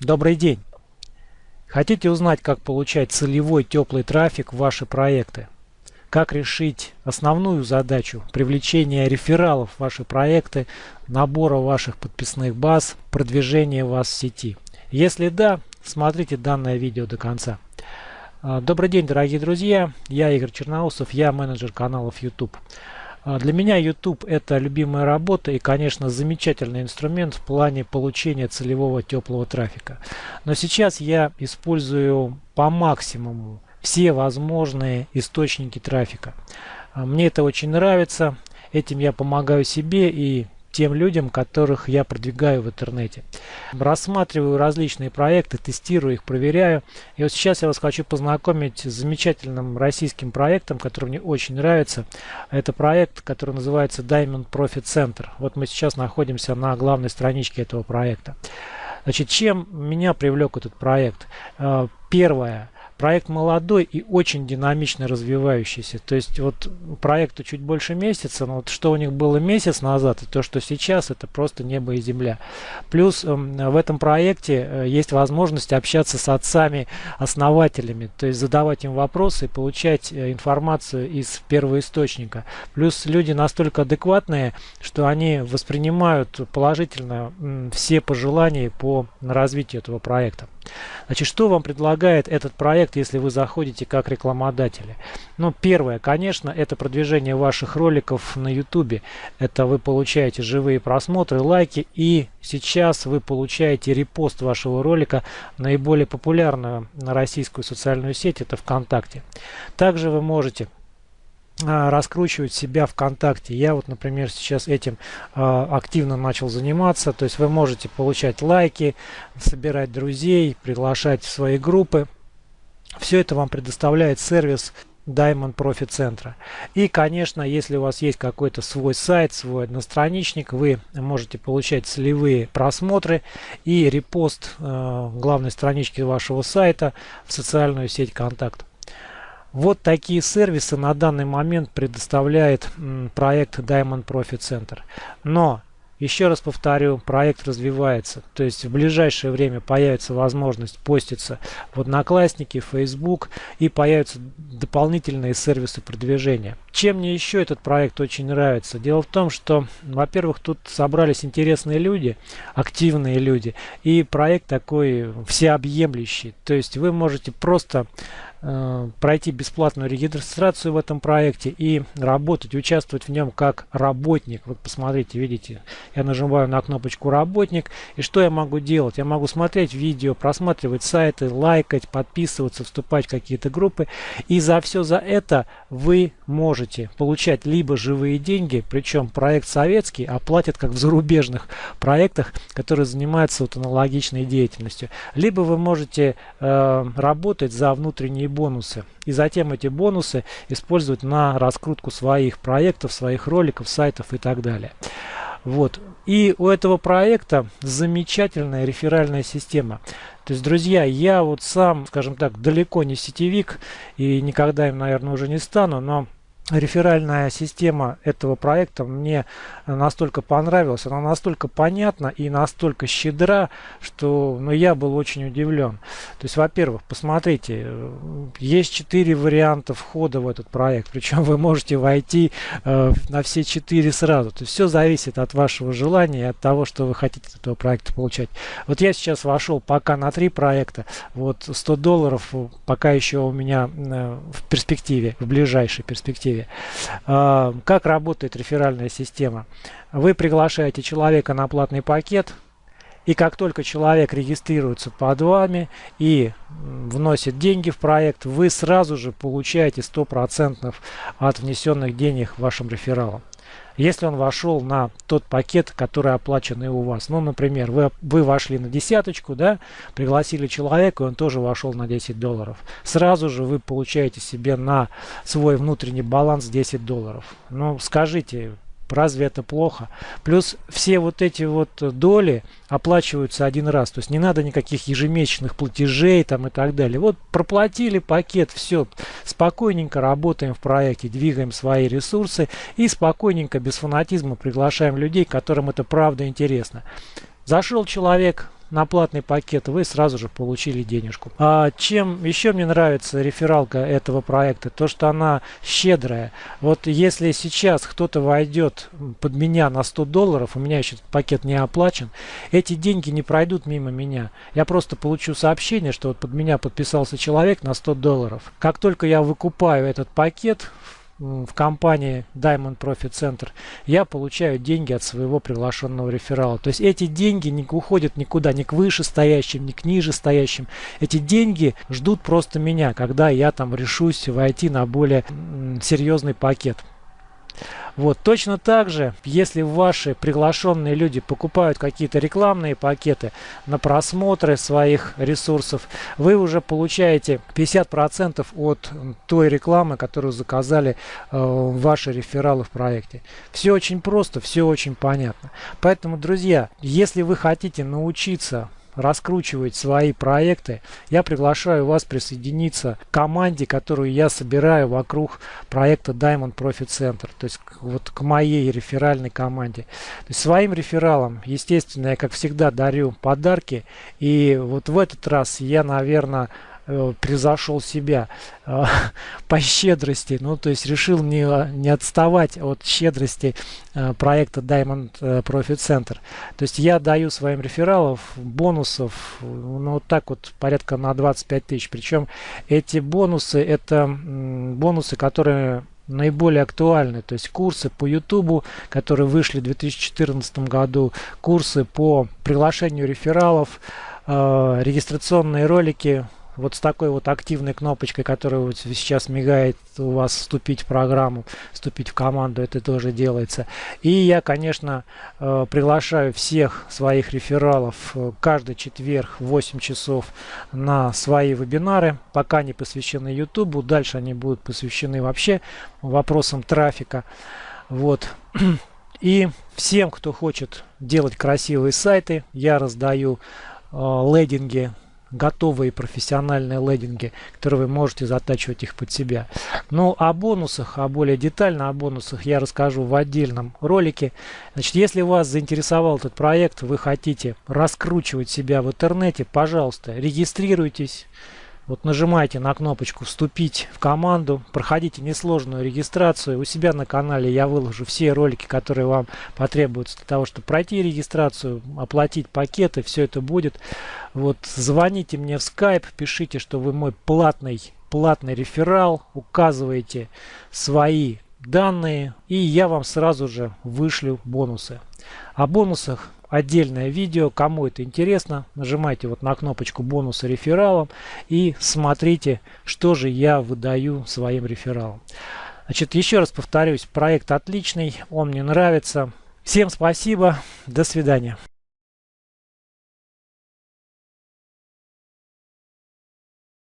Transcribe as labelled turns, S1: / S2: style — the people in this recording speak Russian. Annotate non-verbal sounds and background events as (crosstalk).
S1: Добрый день! Хотите узнать, как получать целевой теплый трафик в ваши проекты? Как решить основную задачу привлечения рефералов в ваши проекты, набора ваших подписных баз, продвижения вас в сети? Если да, смотрите данное видео до конца. А, добрый день, дорогие друзья! Я Игорь Черноусов, я менеджер каналов YouTube. А, для меня YouTube это любимая работа и, конечно, замечательный инструмент в плане получения целевого теплого трафика. Но сейчас я использую по максимуму все возможные источники трафика. А, мне это очень нравится. Этим я помогаю себе и тем людям, которых я продвигаю в интернете. Рассматриваю различные проекты, тестирую их, проверяю. И вот сейчас я вас хочу познакомить с замечательным российским проектом, который мне очень нравится. Это проект, который называется Diamond Profit Center. Вот мы сейчас находимся на главной страничке этого проекта. Значит, чем меня привлек этот проект? Э, первое – Проект молодой и очень динамично развивающийся. То есть вот проекту чуть больше месяца, но вот что у них было месяц назад и то, что сейчас, это просто небо и земля. Плюс э, в этом проекте э, есть возможность общаться с отцами-основателями, то есть задавать им вопросы получать э, информацию из первого источника. Плюс люди настолько адекватные, что они воспринимают положительно все пожелания по развитию этого проекта. Значит, что вам предлагает этот проект, если вы заходите как рекламодатели? Ну, первое, конечно, это продвижение ваших роликов на YouTube. Это вы получаете живые просмотры, лайки, и сейчас вы получаете репост вашего ролика наиболее популярную на российскую социальную сеть, это ВКонтакте. Также вы можете раскручивать себя ВКонтакте. Я вот, например, сейчас этим э, активно начал заниматься. То есть вы можете получать лайки, собирать друзей, приглашать в свои группы. Все это вам предоставляет сервис Diamond Profit Центра. И, конечно, если у вас есть какой-то свой сайт, свой одностраничник, вы можете получать целевые просмотры и репост э, главной странички вашего сайта в социальную сеть Контакт. Вот такие сервисы на данный момент предоставляет проект Diamond Profit Center. Но еще раз повторю, проект развивается. То есть в ближайшее время появится возможность поститься в Одноклассники, Facebook и появятся дополнительные сервисы продвижения. Чем мне еще этот проект очень нравится? Дело в том, что, во-первых, тут собрались интересные люди, активные люди, и проект такой всеобъемлющий. То есть вы можете просто пройти бесплатную регистрацию в этом проекте и работать, участвовать в нем как работник. Вот посмотрите, видите, я нажимаю на кнопочку «Работник». И что я могу делать? Я могу смотреть видео, просматривать сайты, лайкать, подписываться, вступать в какие-то группы. И за все за это вы можете получать либо живые деньги, причем проект советский, а платят как в зарубежных проектах, которые занимаются вот аналогичной деятельностью. Либо вы можете э, работать за внутренние бонусы. И затем эти бонусы использовать на раскрутку своих проектов, своих роликов, сайтов и так далее. Вот. И у этого проекта замечательная реферальная система. То есть, друзья, я вот сам, скажем так, далеко не сетевик и никогда им, наверное, уже не стану, но реферальная система этого проекта мне настолько понравилась, она настолько понятна и настолько щедра, что ну, я был очень удивлен. То есть, во-первых, посмотрите, есть четыре варианта входа в этот проект, причем вы можете войти э, на все четыре сразу. То есть, все зависит от вашего желания и от того, что вы хотите от этого проекта получать. Вот я сейчас вошел пока на три проекта, вот 100 долларов пока еще у меня э, в перспективе, в ближайшей перспективе перспективе. А, как работает реферальная система? Вы приглашаете человека на платный пакет, и как только человек регистрируется под вами и вносит деньги в проект, вы сразу же получаете 100% от внесенных денег вашим рефералам если он вошел на тот пакет, который оплачен и у вас. Ну, например, вы, вы вошли на десяточку, да, пригласили человека, и он тоже вошел на 10 долларов. Сразу же вы получаете себе на свой внутренний баланс 10 долларов. Ну, скажите, Разве это плохо? Плюс все вот эти вот доли оплачиваются один раз. То есть не надо никаких ежемесячных платежей там и так далее. Вот проплатили пакет, все. Спокойненько работаем в проекте, двигаем свои ресурсы и спокойненько, без фанатизма приглашаем людей, которым это правда интересно. Зашел человек, на платный пакет, вы сразу же получили денежку. А чем еще мне нравится рефералка этого проекта, то что она щедрая. Вот если сейчас кто-то войдет под меня на 100 долларов, у меня еще пакет не оплачен, эти деньги не пройдут мимо меня. Я просто получу сообщение, что вот под меня подписался человек на 100 долларов. Как только я выкупаю этот пакет, в компании Diamond Profit Center, я получаю деньги от своего приглашенного реферала. То есть эти деньги не уходят никуда, ни к вышестоящим, ни к нижестоящим. Эти деньги ждут просто меня, когда я там решусь войти на более серьезный пакет. Вот, точно так же, если ваши приглашенные люди покупают какие-то рекламные пакеты на просмотры своих ресурсов, вы уже получаете 50% от той рекламы, которую заказали э, ваши рефералы в проекте. Все очень просто, все очень понятно. Поэтому, друзья, если вы хотите научиться раскручивать свои проекты, я приглашаю вас присоединиться к команде, которую я собираю вокруг проекта Diamond Profit Center, то есть вот к моей реферальной команде. То есть своим рефералам, естественно, я как всегда дарю подарки, и вот в этот раз я, наверное, э, превзошел себя э, (laughs) по щедрости, ну то есть решил не, не отставать от щедрости э, проекта Diamond э, Profit Center. То есть я даю своим рефералов бонусов, ну вот так вот порядка на 25 тысяч. Причем эти бонусы это бонусы, которые наиболее актуальны. То есть курсы по YouTube, которые вышли в 2014 году, курсы по приглашению рефералов, регистрационные ролики вот с такой вот активной кнопочкой, которая вот сейчас мигает у вас вступить в программу, вступить в команду, это тоже делается. И я, конечно, э, приглашаю всех своих рефералов э, каждый четверг в 8 часов на свои вебинары, пока не посвящены YouTube, дальше они будут посвящены вообще вопросам трафика. Вот. И всем, кто хочет делать красивые сайты, я раздаю э, лейдинги готовые профессиональные лендинги, которые вы можете затачивать их под себя. Ну, о бонусах, а более детально о бонусах я расскажу в отдельном ролике. Значит, если вас заинтересовал этот проект, вы хотите раскручивать себя в интернете, пожалуйста, регистрируйтесь. Вот нажимайте на кнопочку «Вступить в команду», проходите несложную регистрацию. У себя на канале я выложу все ролики, которые вам потребуются для того, чтобы пройти регистрацию, оплатить пакеты, все это будет. Вот звоните мне в Skype, пишите, что вы мой платный, платный реферал, указывайте свои данные, и я вам сразу же вышлю бонусы. О бонусах отдельное видео. Кому это интересно, нажимайте вот на кнопочку бонуса рефералом и смотрите, что же я выдаю своим рефералам. Значит, еще раз повторюсь, проект отличный, он мне нравится. Всем спасибо, до свидания.